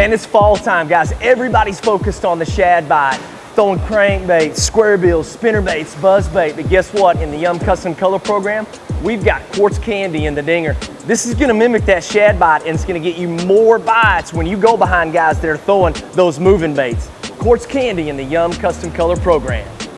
Man, it's fall time, guys. Everybody's focused on the shad bite, throwing crankbaits, square bills, spinner baits, buzz bait. But guess what? In the Yum Custom Color Program, we've got quartz candy in the dinger. This is gonna mimic that shad bite and it's gonna get you more bites when you go behind guys that are throwing those moving baits. Quartz candy in the Yum Custom Color Program.